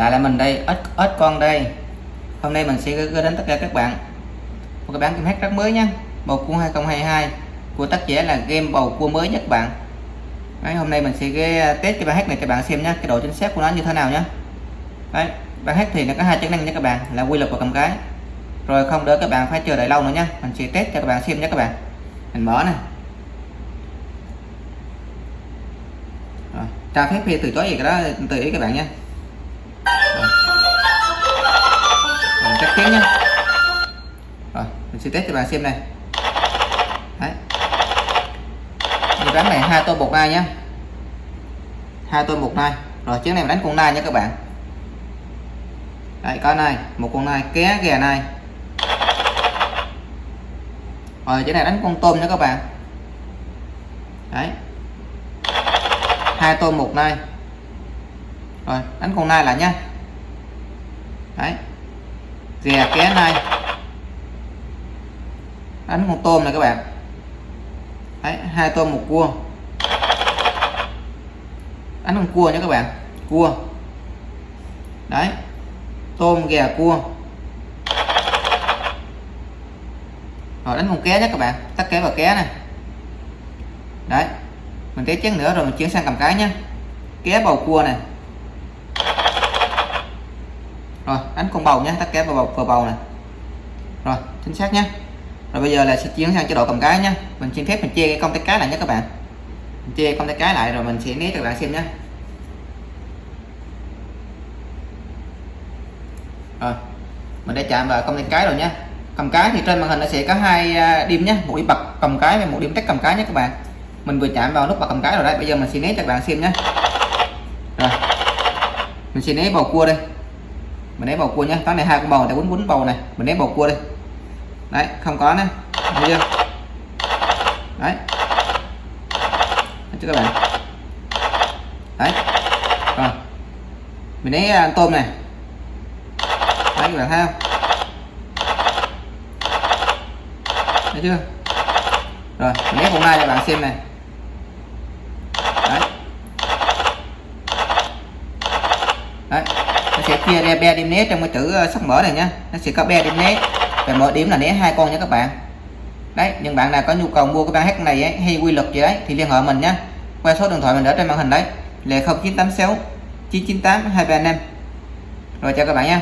lại là mình đây ít ít con đây. Hôm nay mình sẽ gửi đến tất cả các bạn một cái bản game hát rất mới nhé bầu cua 2022 của tác giả là game bầu cua mới nhất bạn. Đấy, hôm nay mình sẽ cái à, test cái bản hát này các bạn xem nhé cái độ chính xác của nó như thế nào nhé Đấy, bản hát thì nó có hai chức năng nha các bạn là quy luật và cầm cái. Rồi không đỡ các bạn phải chờ đợi lâu nữa nhé mình sẽ test cho các bạn xem nhé các bạn. Mình mở này rồi, cho phép thì từ chối gì cái đó tùy ý các bạn nhé mình sẽ test cho bạn xem này. Đấy. Bán này hai tô bột nai nhé hai tô bột nai. Rồi chiếc này mình đánh con nai nhé các bạn. Đấy có này một con nai ké gà nai. Rồi chiếc này đánh con tôm nha các bạn. Đấy. Hai tôm một nai. Rồi đánh con nai lại nha, đấy. Gà ké nai đánh con tôm này các bạn. Đấy hai tôm một cua. Đánh con cua nhé các bạn. Cua. Đấy tôm gà cua. Rồi đánh con ké nhé các bạn. Tắt ké vào ké này. Đấy mình ké chén nữa rồi mình chuyển sang cầm cái nhé. Ké bầu cua này. Rồi đánh con bầu nhé. Tắt ké vào bầu, vào bầu này. Rồi chính xác nhé rồi bây giờ là sẽ chuyển sang chế độ cầm cái nhé mình xin phép mình chia cái công tay cái lại nhé các bạn. Mình chia công tay cái lại rồi mình sẽ né cho các bạn xem nhé rồi, mình đã chạm vào công tay cái rồi nhé cầm cái thì trên màn hình nó sẽ có hai à, điểm nhé một điểm bật cầm cái và một điểm tắt cầm cái nhé các bạn. Mình vừa chạm vào nút bật cầm cái rồi đấy. Bây giờ mình sẽ né cho các bạn xem nhé rồi, mình sẽ né bầu cua đây. Mình né bầu cua nhé tháng này hai con bầu để quấn quấn bầu này. Mình né bầu cua đây đấy, không có nữa thấy chưa? Đấy. Chứ các bạn? Đấy. Rồi. Mình lấy ăn tôm này. Đấy, các bạn thấy không? Thấy chưa? Rồi, mình lấy con nai cho bạn xem này. Đấy. Đấy. Nó sẽ chia ra be đêm né trong cái chữ à, sắp mở này nhá. Nó sẽ có be đêm né và mỗi điểm là né hai con nha các bạn. Đấy những bạn nào có nhu cầu mua cái bán hát này ấy, hay quy luật gì đấy thì liên hệ mình nhé qua số điện thoại mình ở trên màn hình đấy là 0986 998 235 rồi chào các bạn nha.